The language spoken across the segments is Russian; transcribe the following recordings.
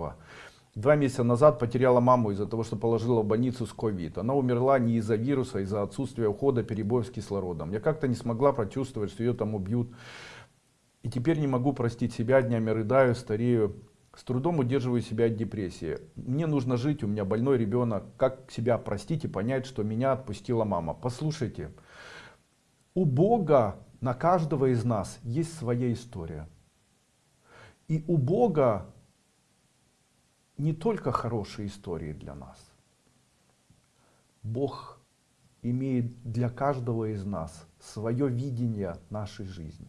Москва. Два месяца назад потеряла маму из-за того, что положила в больницу с ковид. Она умерла не из-за вируса, а из-за отсутствия ухода, перебоев с кислородом. Я как-то не смогла прочувствовать, что ее там убьют. И теперь не могу простить себя, днями рыдаю, старею. С трудом удерживаю себя от депрессии. Мне нужно жить, у меня больной ребенок. Как себя простить и понять, что меня отпустила мама? Послушайте, у Бога на каждого из нас есть своя история. И у Бога не только хорошие истории для нас. Бог имеет для каждого из нас свое видение нашей жизни.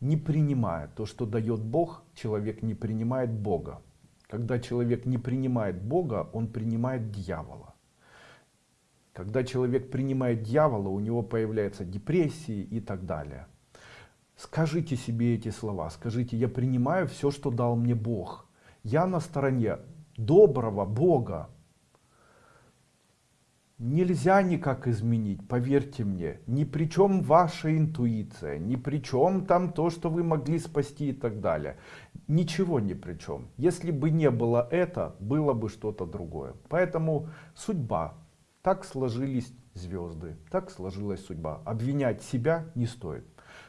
Не принимая то, что дает Бог, человек не принимает Бога. Когда человек не принимает Бога, он принимает дьявола. Когда человек принимает дьявола, у него появляются депрессии и так далее. Скажите себе эти слова, скажите, я принимаю все, что дал мне Бог. Я на стороне доброго Бога. Нельзя никак изменить, поверьте мне. Ни при чем ваша интуиция, ни при чем там то, что вы могли спасти и так далее. Ничего ни при чем. Если бы не было это, было бы что-то другое. Поэтому судьба. Так сложились звезды, так сложилась судьба. Обвинять себя не стоит.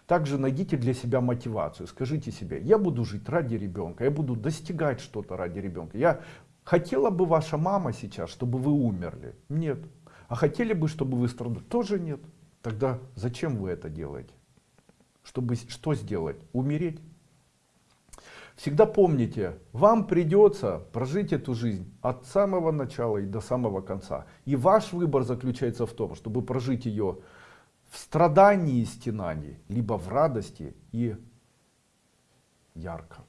Также найдите для себя мотивацию. Скажите себе, я буду жить ради ребенка, я буду достигать что-то ради ребенка. Я хотела бы ваша мама сейчас, чтобы вы умерли? Нет. А хотели бы, чтобы вы страдали? Тоже нет. Тогда зачем вы это делаете? Чтобы что сделать? Умереть? Всегда помните, вам придется прожить эту жизнь от самого начала и до самого конца. И ваш выбор заключается в том, чтобы прожить ее в страдании и стенании, либо в радости и ярко.